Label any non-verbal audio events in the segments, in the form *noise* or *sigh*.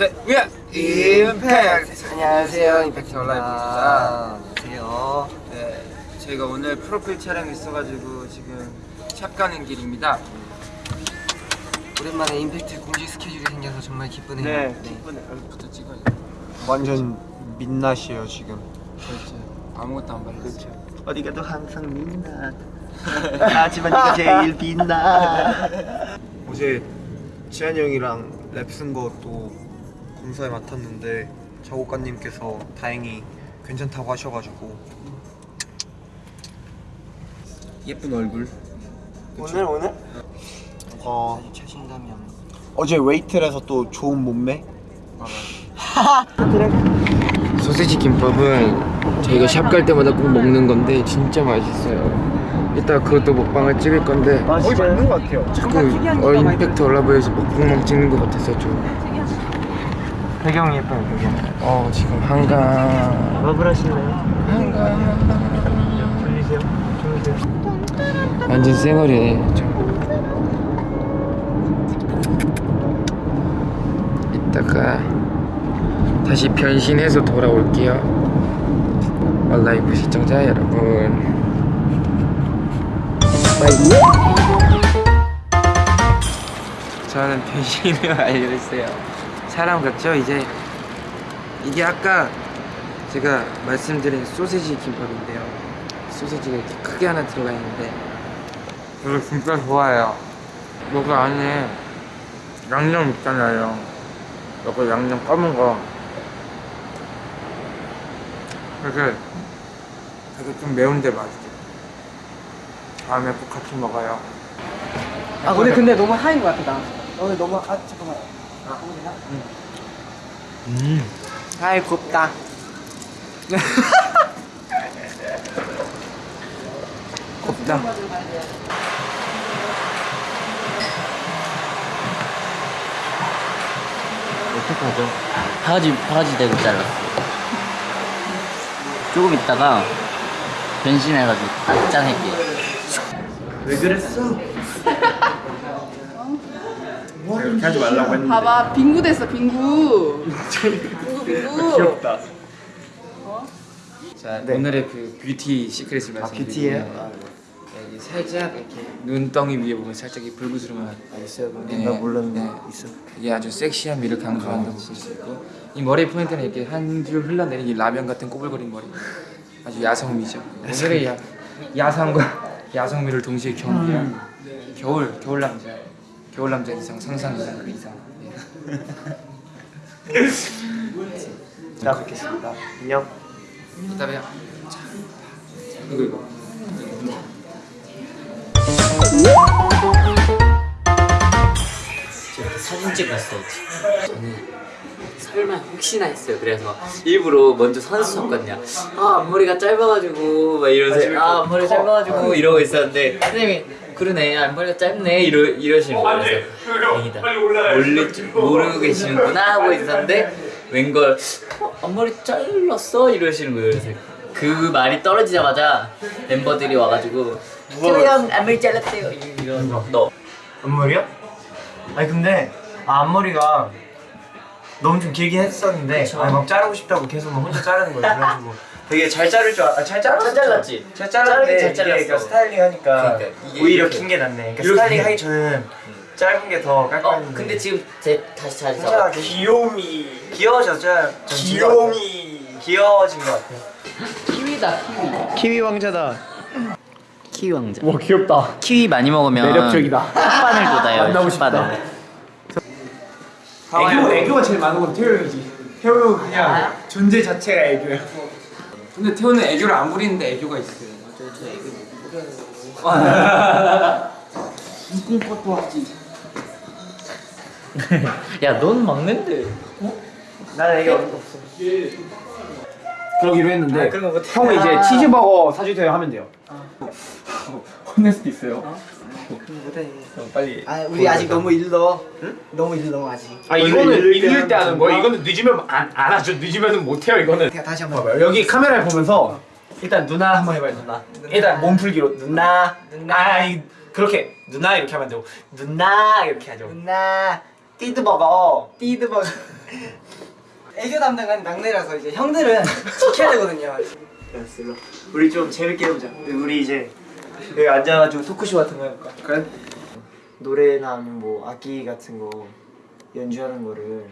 셋, 위아 임팩트. 안녕하세요, 임팩트 온라인입니다. 안녕하세요. 네, 저희가 오늘 프로필 촬영 있어가지고 지금 샵 가는 길입니다. 오랜만에 임팩트 공식 스케줄이 생겨서 정말 기쁘네요. 네, 부터 찍어요. 완전 민낯이에요 지금. 그렇죠. 아무것도 안 발랐어요. 어디 가도 항상 민낯. *laughs* 하지만 네가 제일 빛나. *laughs* 어제 지한이 형이랑 랩쓴거또 공사에 맡았는데 작곡가님께서 다행히 괜찮다고 하셔가지고 예쁜 얼굴. 오늘 오늘 어 자신감이 없는. 어제 웨이트에서 또 좋은 몸매 *laughs* 소세지 김밥은 저희가 샵 갈 때마다 꼭 먹는 건데 진짜 맛있어요. 이따 그것도 먹방을 찍을 건데 거의 맞는 것 같아요. 자꾸 어, 임팩트 올라보여서 먹방만 찍는 것 같아서 좀. 배경이 예뻐요 배경. 어 지금 한강. 러블 하실래요? 한강. 졸리세요? 졸리세요? 완전 쌩얼이네. 저. 이따가 다시 변신해서 돌아올게요. 얼라이브 시청자 여러분. 저는 변신을 *laughs* 알려주세요. 사람 같죠? 이제 이게 아까 제가 말씀드린 소세지 김밥인데요. 소세지가 이렇게 크게 하나 들어가 있는데 이거 진짜 좋아요. 여기 안에 양념 있잖아요. 여기 양념 검은 거. 되게 되게 좀 매운데 맛있죠. 다음에 꼭 같이 먹어요. 아 오늘 근데 너무 하인 것 같아 나 오늘 너무 아 잠깐만 음. 아이 곱다 *laughs* 곱다. 어떡하죠? 바가지 바가지 대고 잘랐어. 조금 있다가 변신해가지고 짠 할게. *laughs* 이렇게 하지 말라고 했는데 봐봐 빙구 됐어 빙구 빙구 빙구 귀엽다. 자 오늘의 그 뷰티 시크릿을 아 말씀드릴게요. 뷰티예요? 네, 살짝 이렇게 눈덩이 위에 보면 살짝 이 불구스름한 아 있어요. 네, 나 몰랐는데 네. 있어. 이게 아주 섹시한 미를 강조한다고 볼수 있고 이 머리 포인트는 이렇게 한 줄 흘러내린 이 라면 같은 꼬불거린 머리 아주 야성미죠. 오늘의 야, 야상과 *laughs* 야성미를 동시에 겸비한 겨울 겨울 남자 겨울 남자 이상 상상 이상 그 이상. 예. *laughs* 자 뵙겠습니다. 안녕. 이따 봬요. 자, 이거 이거. 사진 찍었어요. 저는 설마 혹시나 했어요. 그래서 일부러 먼저 선수 쳤거든요. 아 앞머리가 짧아가지고 막 이러면서 아 앞머리 짧아가지고 이러고 있었는데 선생님이 그러네 앞머리가 짧네 이러 이러시는 거예요. 그래서 다행이다. 몰래 모르고 계시는구나 하고 있었는데 웬걸 어, 앞머리 잘랐어 이러시는 거예요. 그래서 그 말이 떨어지자마자 멤버들이 와가지고 태호 형 앞머리 잘랐대요 이러면서 너 앞머리요? 아니 근데 아, 앞머리가 너무 좀 길게 했었는데. 아니, 막 자르고 싶다고 계속 막 혼자 자르는 거예요. 그래가지고 *laughs* 되게 잘 자를 줄 알아. 잘 자랐어. 잘 잘랐지? 잘 잘랐는데 잘 이게 잘랐어. 그러니까 스타일링 하니까 그러니까 이게 오히려. 긴 게 낫네. 그러니까. 스타일링 하기 전에는 짧은 게 더 깔끔했는데. 어 근데 지금 제 다시 진짜 잡아 귀요미 귀여워졌죠? 귀요미 귀여워진 것 같아요. 키위다 키위 키위 왕자다. 키위 왕자 와 귀엽다 키위 많이 먹으면 매력적이다. 혓바늘 돋아요 만나고 싶다. 혓바늘 애교, 애교가 제일 많은 건 태호 형이지 태호 형 그냥 존재 자체가 애교야 근데 태호는 애교를 안 부리는데 애교가 있어요. 이쁜 것도 하지 야 넌 막는데. 나는 애기 없어. 그러기로 했는데 못해. 형은 이제 치즈버거 사주세요 하면 돼요. *laughs* 혼낼 수도 있어요 빨리. 아 우리 아직 너무 일러. 너무 일러 아직. 아 이거는 읽을 때 하는 거야 이거는 늦으면 안, 안 하죠 늦으면 못해요 이거는 그냥 다시 한번. 봐봐요 여기 카메라를 보면서 일단 누나 한번 해봐요 누나 일단 몸풀기로 누나 누나 아 이- 그렇게 누나 이렇게 하면 안 되고 누나 이렇게 하죠 누나 띠드버거. 띠드버거. *laughs* 애교 담당은 막내라서 이제 형들은 지켜야 되거든요. 알았어 일로 우리 좀 재밌게 해보자 우리 이제 여기 앉아가지고 토크쇼 같은 거 해볼까? 그래? 노래나 아니면 뭐 악기 같은 거 연주하는 거를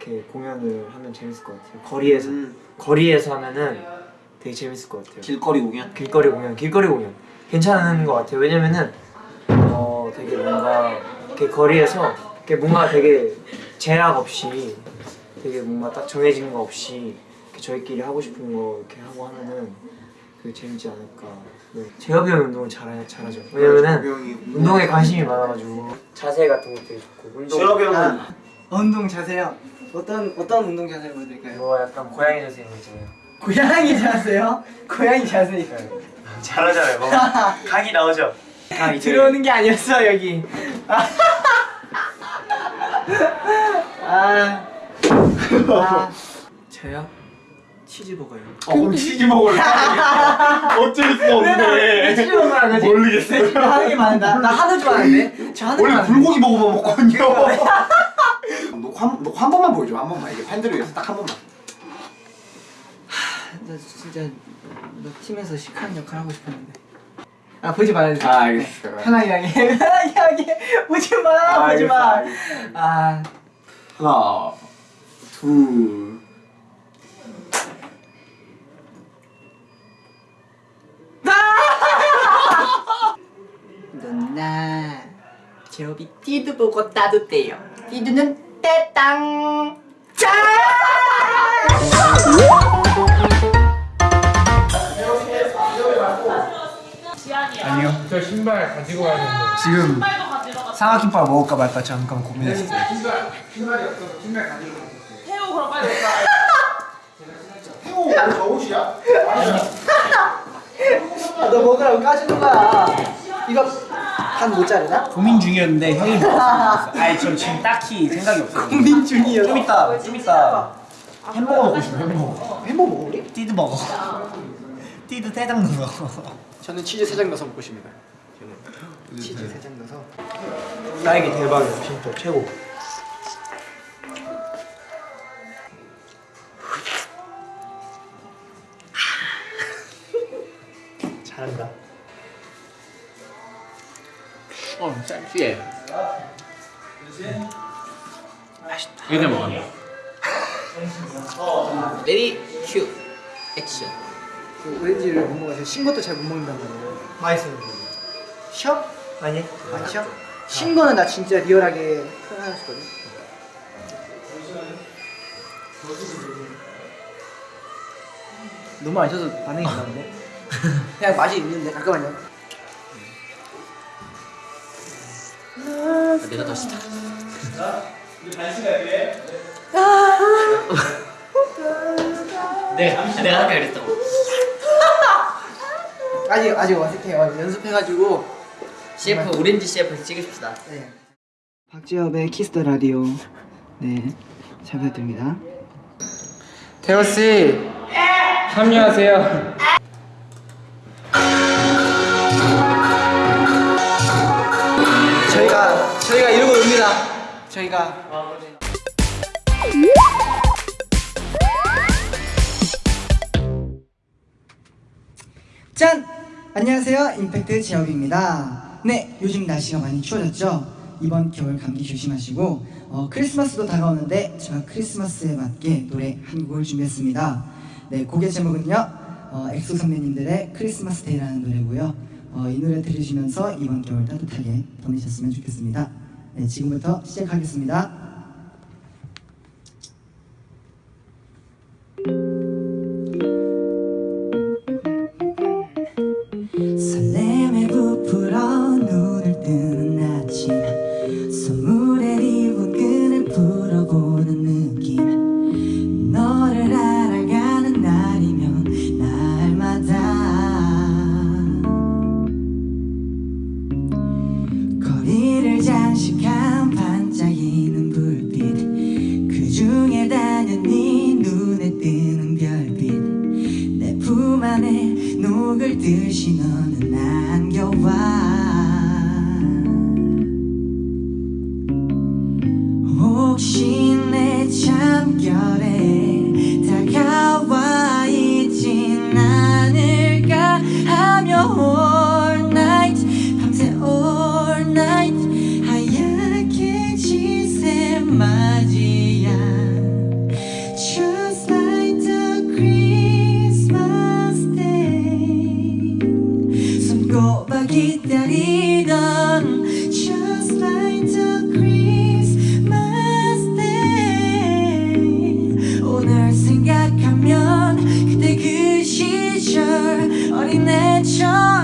이렇게 공연을 하면 재밌을 것 같아요 거리에서 거리에서 하면은 되게 재밌을 것 같아요 길거리 공연? 길거리 공연, 길거리 공연 괜찮은 것 같아요. 왜냐면은 어 되게 뭔가 이렇게 거리에서 이렇게 뭔가 되게 제약 없이 되게 뭔가 딱 정해진 거 없이 저희끼리 하고 싶은 거 이렇게 하고 하면은 그 재밌지 않을까. 네. 재혁이 형 운동을 잘 잘하죠. 왜냐면은 운동에 관심이 많아가지고 자세 같은 것도 좋고 운동. 재혁이 형은 운동 자세요. 어떤 어떤 운동 자세를 보여드릴까요? 뭐 약간 고양이 자세 이런 거 있잖아요. 고양이 자세요? 고양이 자세. *laughs* 잘하잖아요. 뭐 *laughs* 각이 나오죠. 각 이제 들어오는 게 아니었어 여기. *laughs* 아. 아. 아. 저요? 치즈버거요. 어 그럼 치즈 먹을래 *laughs* 어쩔 수 없네 치즈 먹으라 그러지? 모르겠어요. 나 하는 게 많은데 나 하는 줄 아는데? 저 하는 게 원래 불고기 먹어만 먹거든요. 녹화 *laughs* 한, 녹화 한 번만 보여줘 한 번만. 이게 팬들을 위해서 딱 한 번만. 나 진짜 너 팀에서 시크한 역할 하고 싶었는데. 아 보지 말아주세요 아, 알겠어요. 편하게 하게 편하게 하게 보지 마 아, 보지 알겠어, 마 알겠어. 아, 하나 둘 누나 제업이 띠드 보고 따뜻해요. 띠드는 떼땅! 짠! 아니요. 저 신발 가지고 가야 되는데. 지금 상하김밥 먹을까 말까 잠깐 고민했어요. 아, 너 먹으라고 까주는 거야 이거 한 모짜리나? 고민 중이었는데 형이 먹었어 *laughs* 아니 저 지금 딱히 생각이 없어요. 고민 중이요 좀 이따 좀 이따 햄버거 먹고 싶어 햄버거. 햄버거 먹어 우리? 띠드 먹어. 띠드 대장 넣어. 저는 치즈 세장 넣어서 먹고 싶습니다. 치즈 세장 넣어서. 딸기 대박이야 진짜 최고. *laughs* 잘한다. 어, 쌀지에. 맛있다. 이렇게 먹어. ready 큐 액션. 그 오렌지를 못 먹어서 신 것도 잘 못 먹는단 말이에요 맛있어요. 시어? 아니? 안 시어? 신 거는 나 진짜 리얼하게 표현했거든 너무 안 시어서 반응이 안 나는데? 그냥 맛이 있는데 잠깐만요 아, 내가 더 싫다. 내가 내가 아까 그랬다고. 아직 아직 어색해요 연습해가지고 CF 오렌지 CF 찍읍시다. 네. 박지엽의 Kiss the Radio 네 잘 부탁드립니다 태호 씨 합류하세요. 저희가 짠! 안녕하세요. 임팩트 제혁입니다. 네, 요즘 날씨가 많이 추워졌죠? 이번 겨울 감기 조심하시고 어, 크리스마스도 다가오는데 제가 크리스마스에 맞게 노래 한 곡을 준비했습니다. 네, 곡의 제목은요. 어, 엑소 선배님들의 Christmas Day라는 노래고요. 어, 이 노래 들으시면서 이번 겨울 따뜻하게 보내셨으면 좋겠습니다. 네, 지금부터 시작하겠습니다. 듯이 너는 안 기다리던 Just like the Christmas day 오늘 생각하면 그때 그 시절 어린애처럼